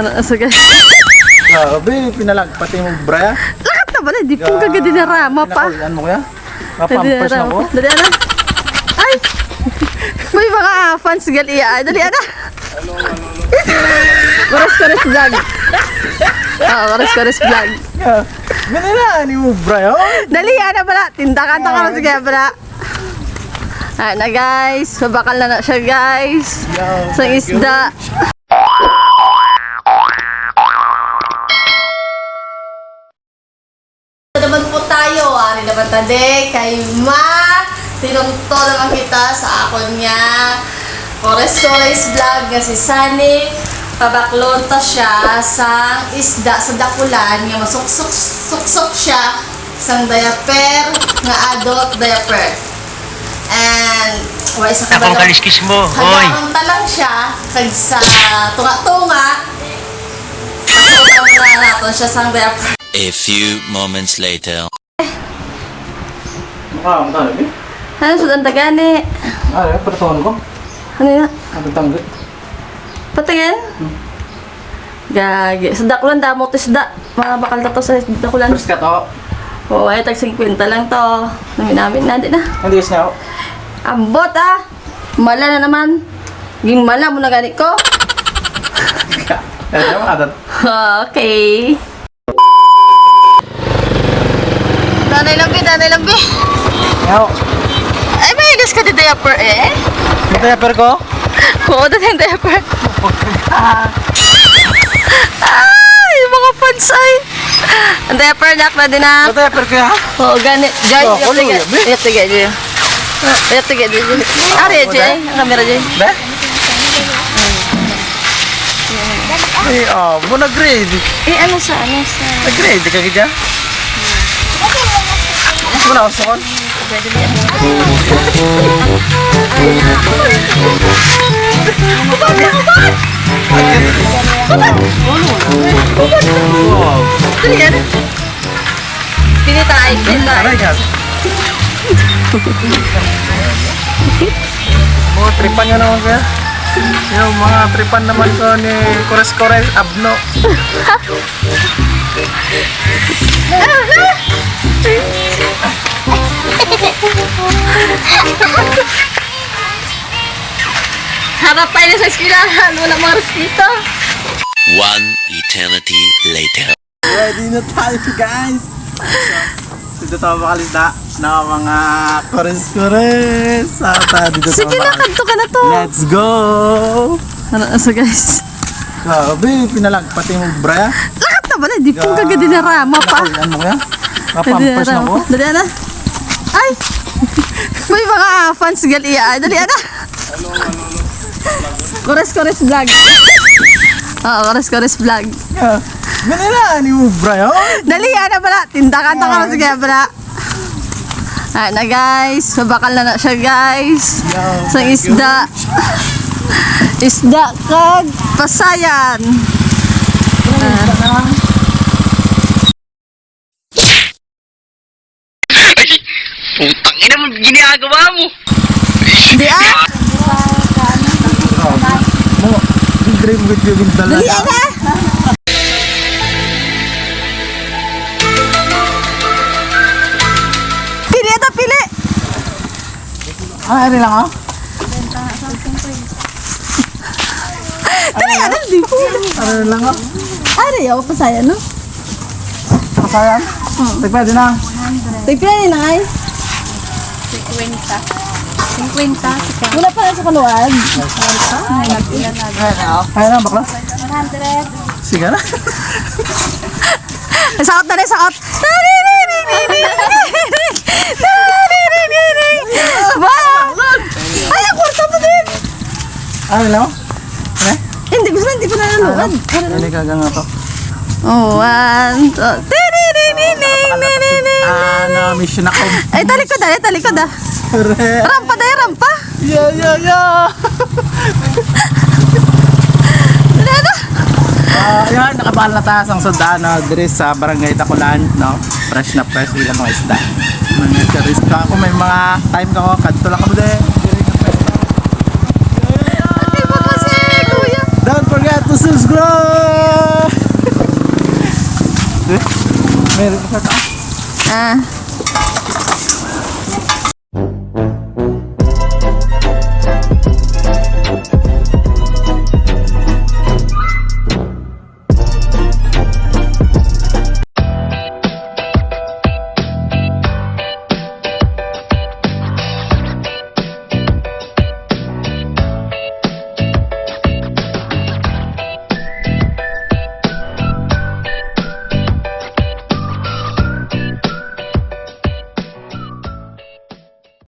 Ano, so guys. Grabe, pinalagpati mo braya. Lahat na ba? Di po kagad dinarama pa. Pinakulian mo kaya? Mapampers na ko. Dali ana. Ay! May mga fans gali iya. Dali ana. Kores kores vlog. Ah, kores kores vlog. Ganun ni mo braya. Dali ana bala. Tindakan ta ka sige bala. Ay na guys, mabakal na na siya guys. Sa isda. Tayo, ari naman tade, kay Ma. Tinunto naman kita sa akon niya. Kores Kores Vlog nga si Sunny. Pabaklonta siya sa isda sa dakulan nga masuksok-suksok siya sa diaper nga adult diaper. And wala isa ka Akong ba- kaliskis mo, hoy. Hagaunta lang siya kag sa tunga-tunga. Na natin siya sa diaper. A few moments later. Ah, matalo bi. Ano sa tandagani? Ah, pertuan ko. Ano yan? Ang tanggut. Patingin? Gagi. Sa dakulan damo to isda. Mga bakal na to sa dakulan. First ka to. Oo, ay tag 50 lang to. Namin namin na din na. Hindi is na ako. Ambot ah! Mala na naman. Gimala mo na ganit ko. Okay. Nanay lambi, nanay lambi. Yaw. Ay, may ilis ka di diaper eh. Yung diaper ko. Oo, dati yung diaper. Ay, mga fans ay. Ang diaper nak na din na. Yung diaper ko ya. Oo, ganit. Jay, Oh, yat kulo, tiga. yabi. Yat tiga, Jay. Yat tiga, Jay. Ari, Jay. Ang kamera, Jay. Be? Eh, oh, mo na grade. Eh, ano sa, ano sa... Na grade ka kaya. Mas mo na ako sakon. Wow. Dali yan. Pili tayo, pili tayo. Aray ka. Mga tripan nga naman kaya. Yung mga tripan naman ko ni Kores Kores Abno. Harap tayo sa eskwelahan. Wala mga respeto. One eternity later. Ready na tayo guys! Dito tayo makalisda ng mga Kores Kores. Ata, dito tayo Sige na, kanto ka na to. Let's go! Ano, so guys. Grabe, pinalagpati mo braya. Lahat na ba na? Di po kagad dinarama pa. Pinakulian mo kaya? Mapampers na ko. Dali ana. Ay! May mga fans gali iya. Dali ana. Kores Kores vlog. Oo, Kores Kores vlog. Yeah. Ganun ni mo braya. Dali ana bala. Tindakan ta ka sige bala. Ay na guys, mabakal na na siya guys. Sa isda. Isda kag pasayan. Putang ina mo, ginagawa mo. Di ah! Mo, dream with you yung Dali dalaga. ana! Pili ito, pili! Ah, ano lang oh. Dali ana, di po. Ano lang oh. Ay, ayaw pasayan no? Kasayan? Tagpwede na. Tigpila ni Nay. 50. 50. Wala pa na sa kaluwag. Kaya na, bakla? 100. Sige na. Sakot na rin, sakot. Ay, ang kwarta mo din. Ano lang oh. Ano? Hindi, gusto na, hindi pa nanonood. Hindi ka nga to. Oh, one, two, tiri-ri-ri-ri-ri-ri-ri. Ah, na mission ako. Ay, talikod ah, talikod ah. Rampa dahil, rampa. Yeah, yeah, yeah. Lena. uh, ah, yan, nakabahal na taas ang sundaan na dress sa barangay Takulan, no? Fresh na fresh, ilang mga isda. Mga tourist ka ako, may mga time ka ko, kadto lang ka mo dahil. Don't forget to subscribe! Eh? Meron ka ka? Ah.